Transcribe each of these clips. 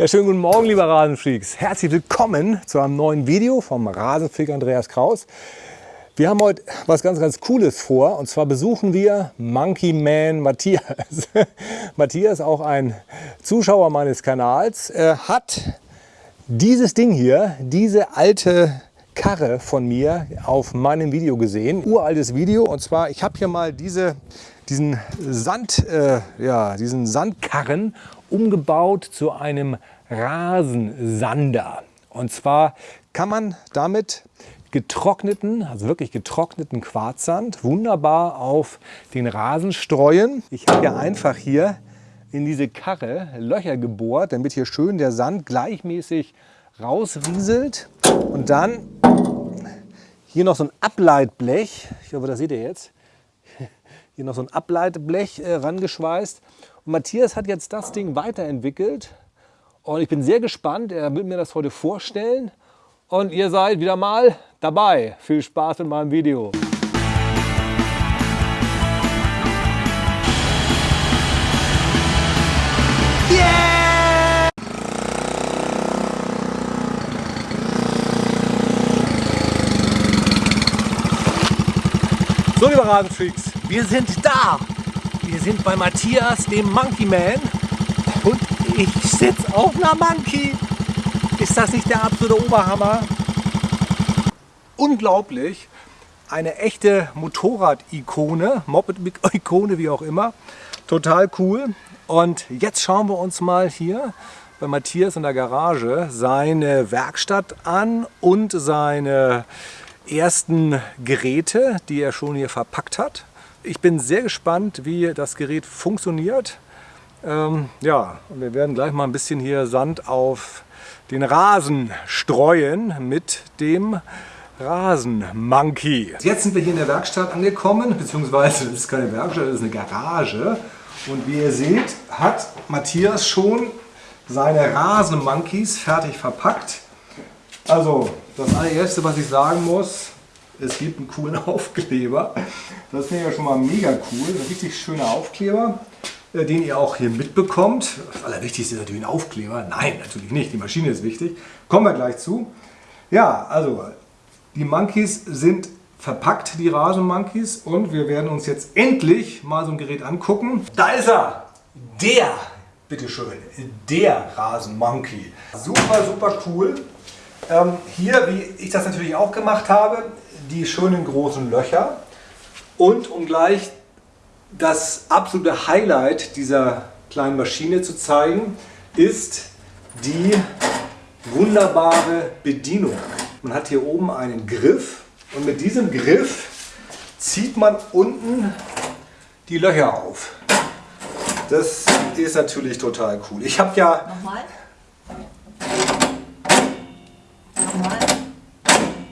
Ja, schönen guten Morgen, liebe Rasenfreaks. Herzlich willkommen zu einem neuen Video vom Rasenfreak Andreas Kraus. Wir haben heute was ganz, ganz Cooles vor. Und zwar besuchen wir Monkey Man Matthias. Matthias, auch ein Zuschauer meines Kanals, hat dieses Ding hier, diese alte Karre von mir auf meinem Video gesehen. Uraltes Video. Und zwar, ich habe hier mal diese, diesen, Sand, äh, ja, diesen Sandkarren umgebaut zu einem Rasensander. Und zwar kann man damit getrockneten, also wirklich getrockneten Quarzsand wunderbar auf den Rasen streuen. Ich habe ja einfach hier in diese Karre Löcher gebohrt, damit hier schön der Sand gleichmäßig rausrieselt. Und dann hier noch so ein Ableitblech, ich hoffe, das seht ihr jetzt, hier noch so ein Ableitblech äh, rangeschweißt. Matthias hat jetzt das Ding weiterentwickelt und ich bin sehr gespannt. Er will mir das heute vorstellen und ihr seid wieder mal dabei. Viel Spaß mit meinem Video. So, liebe Rasenfreaks, wir sind da. Wir sind bei Matthias, dem Monkey Man. Und ich sitze auf einer Monkey. Ist das nicht der absolute Oberhammer? Unglaublich. Eine echte Motorrad-Ikone, Moped-Ikone, wie auch immer. Total cool. Und jetzt schauen wir uns mal hier bei Matthias in der Garage seine Werkstatt an und seine ersten Geräte, die er schon hier verpackt hat. Ich bin sehr gespannt, wie das Gerät funktioniert. Ähm, ja, wir werden gleich mal ein bisschen hier Sand auf den Rasen streuen mit dem Rasenmonkey. Jetzt sind wir hier in der Werkstatt angekommen, beziehungsweise das ist keine Werkstatt, das ist eine Garage. Und wie ihr seht, hat Matthias schon seine Rasenmonkeys fertig verpackt. Also das allererste, was ich sagen muss, es gibt einen coolen Aufkleber. Das finde ich ja schon mal mega cool. Ein richtig schöner Aufkleber, äh, den ihr auch hier mitbekommt. Das Allerwichtigste ist natürlich ein Aufkleber. Nein, natürlich nicht. Die Maschine ist wichtig. Kommen wir gleich zu. Ja, also die Monkeys sind verpackt, die Rasenmonkeys. Und wir werden uns jetzt endlich mal so ein Gerät angucken. Da ist er! Der, bitteschön, der Rasenmonkey. Super, super cool. Ähm, hier, wie ich das natürlich auch gemacht habe, die schönen großen Löcher und um gleich das absolute Highlight dieser kleinen Maschine zu zeigen, ist die wunderbare Bedienung. Man hat hier oben einen Griff und mit diesem Griff zieht man unten die Löcher auf. Das ist natürlich total cool. Ich habe ja... Nochmal?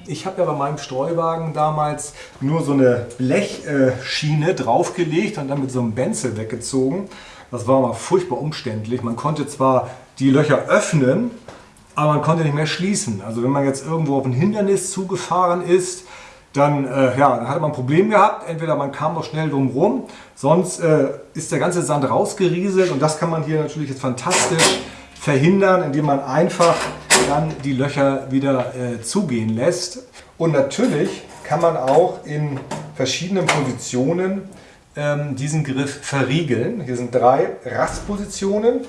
Ich habe ja bei meinem Streuwagen damals nur so eine Blechschiene draufgelegt und dann mit so einem Benzel weggezogen. Das war mal furchtbar umständlich. Man konnte zwar die Löcher öffnen, aber man konnte nicht mehr schließen. Also wenn man jetzt irgendwo auf ein Hindernis zugefahren ist, dann, äh, ja, dann hatte man ein Problem gehabt. Entweder man kam noch schnell drum rum, sonst äh, ist der ganze Sand rausgerieselt und das kann man hier natürlich jetzt fantastisch verhindern, indem man einfach dann die Löcher wieder äh, zugehen lässt. Und natürlich kann man auch in verschiedenen Positionen ähm, diesen Griff verriegeln. Hier sind drei Rastpositionen.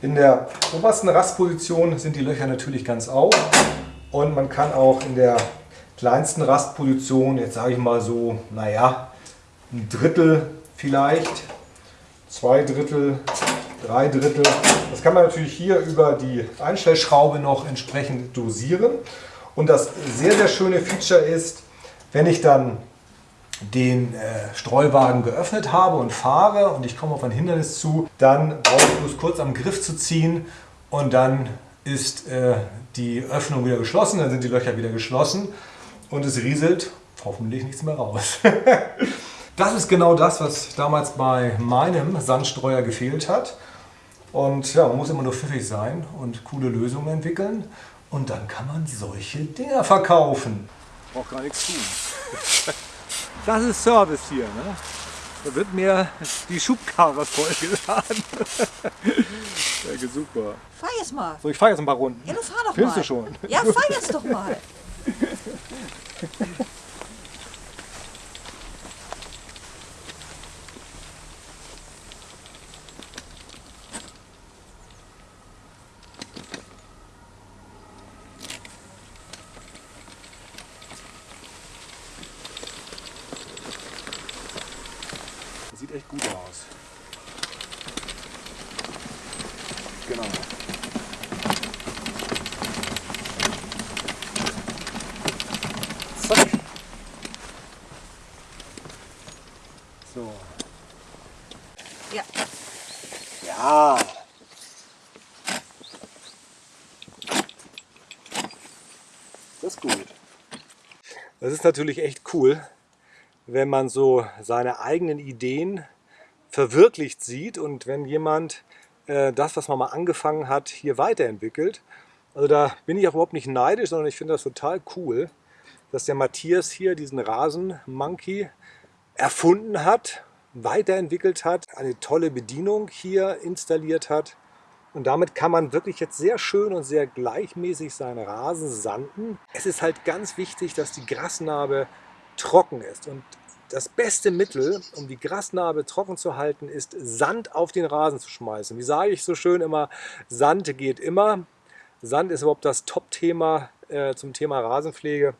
In der obersten Rastposition sind die Löcher natürlich ganz auf und man kann auch in der kleinsten Rastposition, jetzt sage ich mal so, naja, ein Drittel vielleicht, zwei Drittel, drei Drittel. Das kann man natürlich hier über die Einstellschraube noch entsprechend dosieren. Und das sehr, sehr schöne Feature ist, wenn ich dann den äh, Streuwagen geöffnet habe und fahre und ich komme auf ein Hindernis zu, dann brauche ich bloß kurz am Griff zu ziehen und dann ist äh, die Öffnung wieder geschlossen, dann sind die Löcher wieder geschlossen und es rieselt hoffentlich nichts mehr raus. das ist genau das, was damals bei meinem Sandstreuer gefehlt hat. Und ja, man muss immer nur pfiffig sein und coole Lösungen entwickeln. Und dann kann man solche Dinger verkaufen. Braucht gar nichts tun. Das ist Service hier. Ne? Da wird mir die Schubkarre vollgeladen. ja, super. Fahr jetzt mal. So, ich fahre jetzt ein paar Runden. Ja, du fahr doch Filmst mal. du schon? Ja, fahr jetzt doch mal. sieht echt gut aus. Genau. Zack. So. Ja. Ja. Das ist gut. Das ist natürlich echt cool, wenn man so seine eigenen Ideen verwirklicht sieht und wenn jemand äh, das, was man mal angefangen hat, hier weiterentwickelt. Also da bin ich auch überhaupt nicht neidisch, sondern ich finde das total cool, dass der Matthias hier diesen Rasenmonkey erfunden hat, weiterentwickelt hat, eine tolle Bedienung hier installiert hat. Und damit kann man wirklich jetzt sehr schön und sehr gleichmäßig seinen Rasen sanden. Es ist halt ganz wichtig, dass die Grasnarbe trocken ist. Und das beste Mittel, um die Grasnarbe trocken zu halten, ist Sand auf den Rasen zu schmeißen. Wie sage ich so schön immer, Sand geht immer. Sand ist überhaupt das Top-Thema äh, zum Thema Rasenpflege.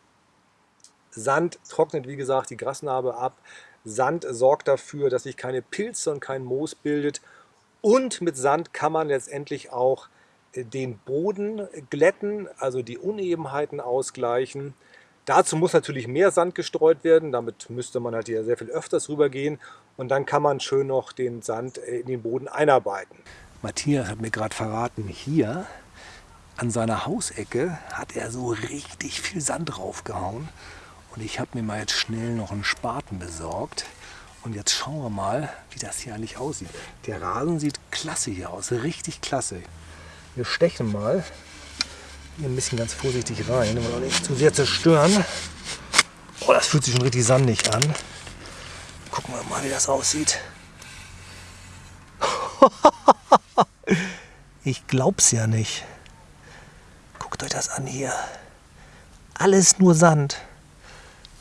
Sand trocknet, wie gesagt, die Grasnarbe ab. Sand sorgt dafür, dass sich keine Pilze und kein Moos bildet. Und mit Sand kann man letztendlich auch äh, den Boden glätten, also die Unebenheiten ausgleichen. Dazu muss natürlich mehr Sand gestreut werden, damit müsste man halt hier sehr viel öfters rübergehen und dann kann man schön noch den Sand äh, in den Boden einarbeiten. Matthias hat mir gerade verraten, hier an seiner Hausecke hat er so richtig viel Sand draufgehauen und ich habe mir mal jetzt schnell noch einen Spaten besorgt. Und jetzt schauen wir mal, wie das hier eigentlich aussieht. Der Rasen sieht klasse hier aus, richtig klasse. Wir stechen mal hier ein bisschen ganz vorsichtig rein, um nicht zu sehr zerstören. Oh, das fühlt sich schon richtig sandig an. Gucken wir mal, wie das aussieht. Ich glaub's ja nicht. Guckt euch das an hier. Alles nur Sand.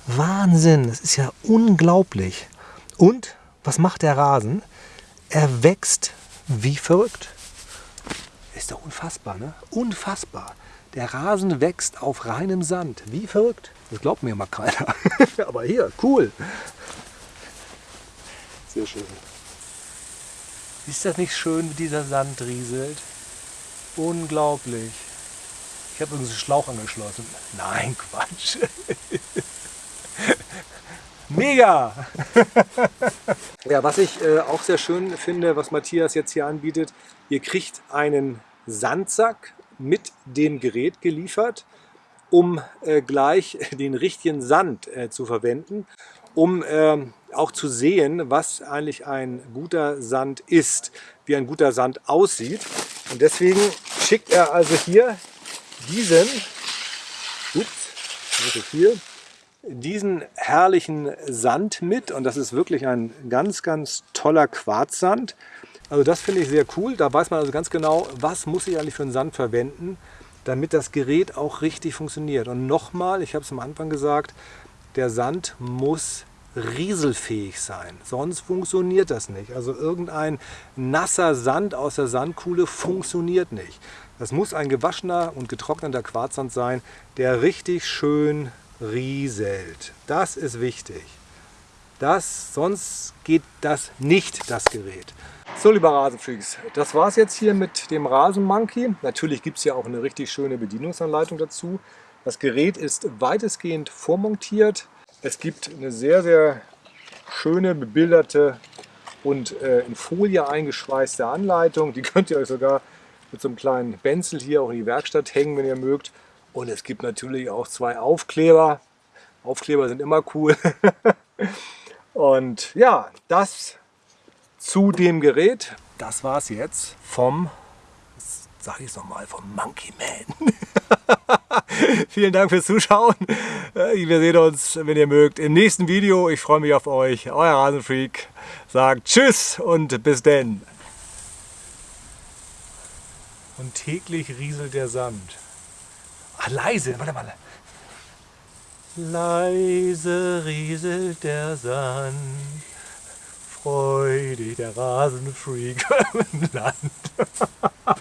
Wahnsinn, das ist ja unglaublich. Und was macht der Rasen? Er wächst wie verrückt. Ist doch unfassbar, ne? Unfassbar. Der Rasen wächst auf reinem Sand. Wie verrückt. Das glaubt mir immer keiner. Aber hier, cool. Sehr schön. Ist das nicht schön, wie dieser Sand rieselt? Unglaublich. Ich habe übrigens einen Schlauch angeschlossen. Nein, Quatsch. Mega! ja, was ich äh, auch sehr schön finde, was Matthias jetzt hier anbietet, ihr kriegt einen Sandsack mit dem Gerät geliefert, um äh, gleich den richtigen Sand äh, zu verwenden, um ähm, auch zu sehen, was eigentlich ein guter Sand ist, wie ein guter Sand aussieht. Und deswegen schickt er also hier diesen, ups, hier, diesen herrlichen Sand mit und das ist wirklich ein ganz, ganz toller Quarzsand. Also das finde ich sehr cool. Da weiß man also ganz genau, was muss ich eigentlich für einen Sand verwenden, damit das Gerät auch richtig funktioniert. Und nochmal, ich habe es am Anfang gesagt, der Sand muss rieselfähig sein, sonst funktioniert das nicht. Also irgendein nasser Sand aus der Sandkuhle funktioniert nicht. Das muss ein gewaschener und getrockneter Quarzsand sein, der richtig schön rieselt. Das ist wichtig. Das, sonst geht das nicht, das Gerät. So, lieber Rasenfreaks, das war es jetzt hier mit dem Rasenmonkey. Natürlich gibt es ja auch eine richtig schöne Bedienungsanleitung dazu. Das Gerät ist weitestgehend vormontiert. Es gibt eine sehr, sehr schöne, bebilderte und äh, in Folie eingeschweißte Anleitung. Die könnt ihr euch sogar mit so einem kleinen Benzel hier auch in die Werkstatt hängen, wenn ihr mögt. Und es gibt natürlich auch zwei Aufkleber. Aufkleber sind immer cool. Und ja, das zu dem Gerät. Das war es jetzt vom, sage ich es nochmal, vom Monkey Man. Vielen Dank fürs Zuschauen. Äh, Wir sehen uns, wenn ihr mögt, im nächsten Video. Ich freue mich auf euch. Euer Rasenfreak sagt Tschüss und bis denn. Und täglich rieselt der Sand. Ach, leise, warte mal. Leise rieselt der Sand. Freudig der Rasenfreak im Land.